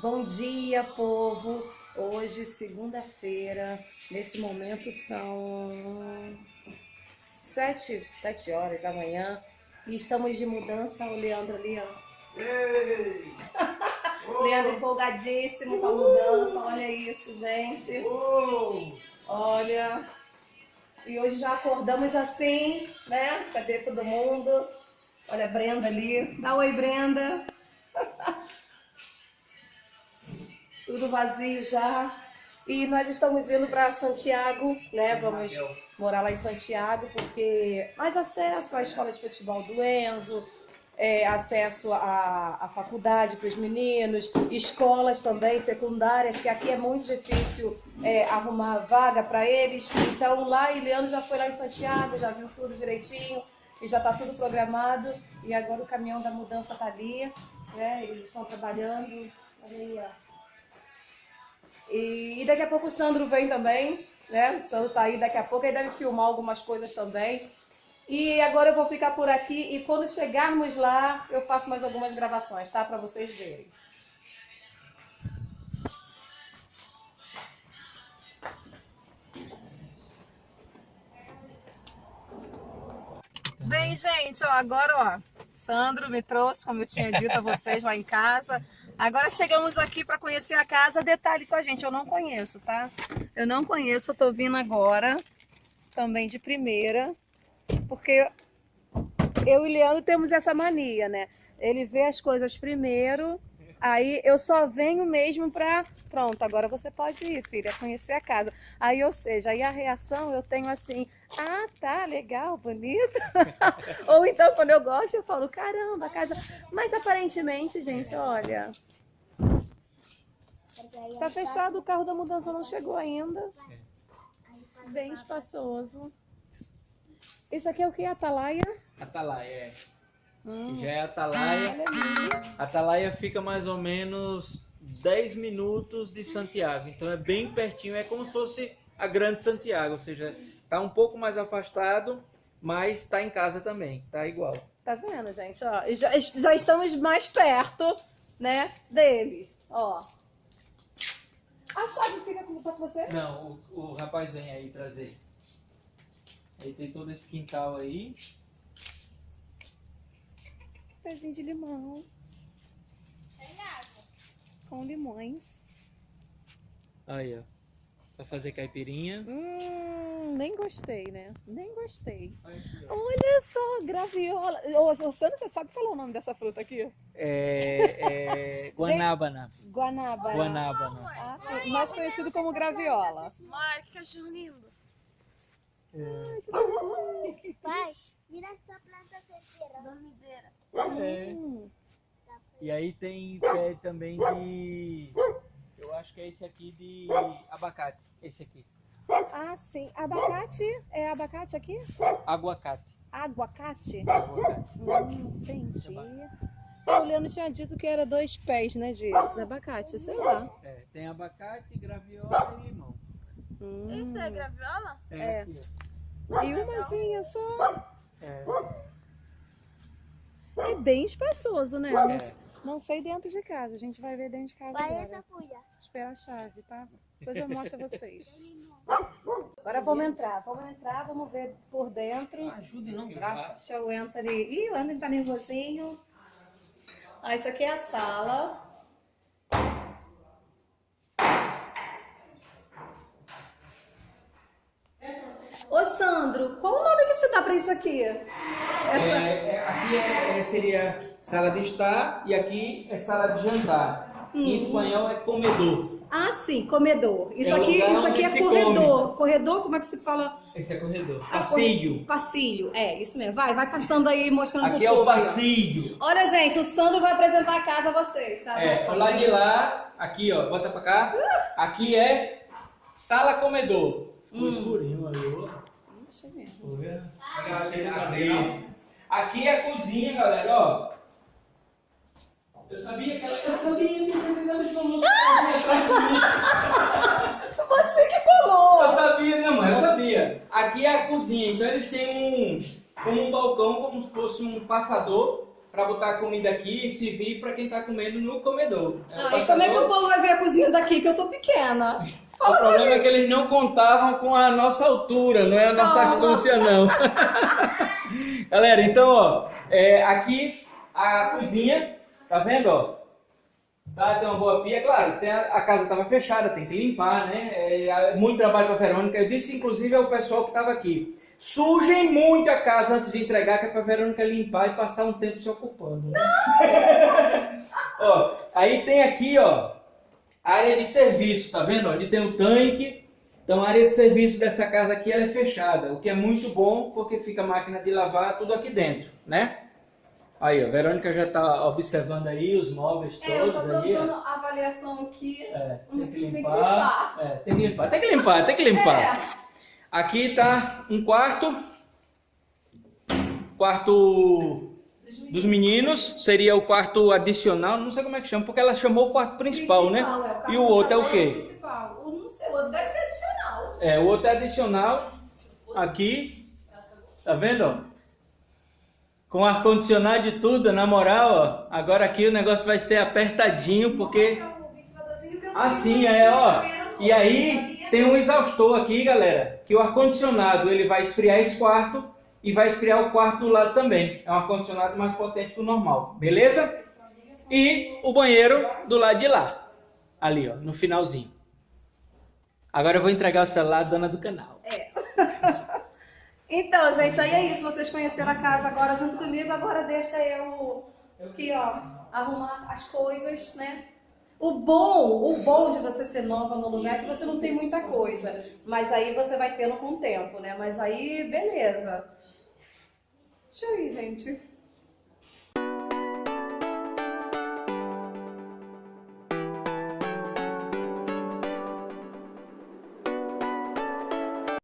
Bom dia, povo! Hoje, segunda-feira, nesse momento são sete, sete horas da manhã e estamos de mudança. O Leandro ali, ó. Leandro empolgadíssimo com a mudança. Olha isso, gente. Olha. E hoje já acordamos assim, né? Cadê todo mundo? Olha a Brenda ali. Dá oi, Brenda. Tudo vazio já. E nós estamos indo para Santiago, né? Vamos morar lá em Santiago, porque mais acesso à escola de futebol do Enzo, é, acesso à, à faculdade para os meninos, escolas também secundárias, que aqui é muito difícil é, arrumar vaga para eles. Então lá, Iliano já foi lá em Santiago, já viu tudo direitinho e já está tudo programado. E agora o caminhão da mudança está ali, né? Eles estão trabalhando. Olha aí, ó. E, e daqui a pouco o Sandro vem também, né? O Sandro tá aí daqui a pouco, ele deve filmar algumas coisas também. E agora eu vou ficar por aqui e quando chegarmos lá, eu faço mais algumas gravações, tá? Para vocês verem. Bem, gente, ó, agora, ó, Sandro me trouxe, como eu tinha dito a vocês lá em casa. Agora chegamos aqui para conhecer a casa. Detalhe só, gente, eu não conheço, tá? Eu não conheço, eu tô vindo agora, também de primeira, porque eu e Leandro temos essa mania, né? Ele vê as coisas primeiro, aí eu só venho mesmo pra... Pronto, agora você pode ir, filha, conhecer a casa. Aí, ou seja, aí a reação eu tenho assim, ah, tá, legal, bonito. ou então, quando eu gosto, eu falo, caramba, a casa... Mas aparentemente, gente, olha... Tá fechado, o carro da mudança não chegou ainda. Bem espaçoso. Isso aqui é o que? Atalaia? Atalaia, é. Hum. Já é Atalaia. Olha ali. Atalaia fica mais ou menos 10 minutos de Santiago. Então é bem pertinho, é como se fosse a Grande Santiago, ou seja, tá um pouco mais afastado, mas tá em casa também, tá igual. Tá vendo, gente? Ó, já, já estamos mais perto, né, deles. Ó. A chave fica com, tá com você? Não, o, o rapaz vem aí trazer. Aí tem todo esse quintal aí. Pezinho de limão. Com limões. Aí, ó. Pra fazer caipirinha. Hum, nem gostei, né? Nem gostei. Olha aqui. Olha só, graviola. Ô, ô, Sandra, você sabe falar o nome dessa fruta aqui? É, é Guanábana. Guanabara. Guanábana. Ah, sim. Mais conhecido como graviola. Mãe, que cachorro lindo. Pai, mira esta planta se cierra. Dormideira. É. Hum, E aí tem pé também de. Eu acho que é esse aqui de abacate. Esse aqui. Ah, sim. Abacate? É abacate aqui? Aguacate. Aguacate? Aguacate. Hum, entendi. É, o Leandro tinha dito que era dois pés, né, de, de abacate, sei lá. É, tem abacate, graviola e limão. Hum. Isso é graviola? É, É. E umazinha só. É. É bem espaçoso, né? Eu Não, É. não sei dentro de casa. A gente vai ver dentro de casa agora. essa folha. Esperar a chave, tá? Depois eu mostro a vocês. Agora vamos entrar. Vamos entrar, vamos ver por dentro. Ajude não grava. Deixa o Anthony. Ih, o Anthony tá nervosinho. Ah, isso aqui é a sala. Ô Sandro, qual o nome que você dá pra isso aqui? Essa... É, é, aqui é- é- seria sala de estar e aqui é sala de jantar. Em espanhol é comedor. Ah, sim, comedor. Isso É aqui, isso aqui é corredor. Corredor, como é que se fala? Esse é corredor. Ah, Passeio. Passilho. É, isso mesmo. Vai, vai passando aí, mostrando Aqui é o passeio. Olha, gente, o Sandro vai apresentar a casa a vocês, tá? É, Vai, o lado de lá, aqui ó, bota pra cá. Aqui é sala comedor. Ficou Hum. escurinho. Deixa eu ver. Aqui é a cozinha, galera, ó. Eu sabia que ela. Eu sabia, tenho certeza absoluta que ela ia atrás de mim. Você que falou! Eu sabia, não, mas eu sabia. Aqui é a cozinha, então eles têm um. Como um balcão, como se fosse um passador. Para botar a comida aqui e servir para quem tá comendo no comedor. Ah, e como é que o povo vai ver a cozinha daqui, que eu sou pequena? O problema é que eles não contavam com a nossa altura, não é a nossa Não. astúcia, não. Galera, então, ó, é, aqui a cozinha, tá vendo, ó? Tá, tem uma boa pia, claro, tem a, a casa estava fechada, tem que limpar, né? É, é muito trabalho para Verônica. Eu disse, inclusive, ao pessoal que estava aqui. Sujem muito a casa antes de entregar, que é para Verônica limpar e passar um tempo se ocupando. Né? ó, aí tem aqui, ó, área de serviço, tá vendo? Ali tem o tanque. Então a área de serviço dessa casa aqui ela é fechada, o que é muito bom porque fica a máquina de lavar tudo aqui dentro, né? Aí, ó, a Verônica já tá observando aí os móveis É, eu todos só tô ó. dando avaliação aqui. É, tem que Tem que limpar. É, tem que limpar, tem que limpar, tem que limpar. É. Aqui tá um quarto. Quarto dos meninos, seria o quarto adicional, não sei como é que chama, porque ela chamou o quarto principal, né? é, quarto E o outro é o quê? Principal. Eu não sei, o outro deve ser adicional. É, o outro é adicional. Aqui. Tá vendo? Com ar-condicionado e tudo, na moral, ó. Agora aqui o negócio vai ser apertadinho, porque. O Assim, é, ó. E aí tem um exaustor aqui, galera, que o ar-condicionado ele vai esfriar esse quarto e vai esfriar o quarto do lado também. É um ar-condicionado mais potente que o normal, beleza? E o banheiro do lado de lá. Ali, ó, no finalzinho. Agora eu vou entregar o celular à dona do canal. Então, gente, aí é isso. Vocês conheceram a casa agora junto comigo. Agora deixa eu aqui, ó, arrumar as coisas, né? O bom, o bom de você ser nova no lugar é que você não tem muita coisa. Mas aí você vai tendo com o tempo, né? Mas aí, beleza. Deixa eu ir, gente.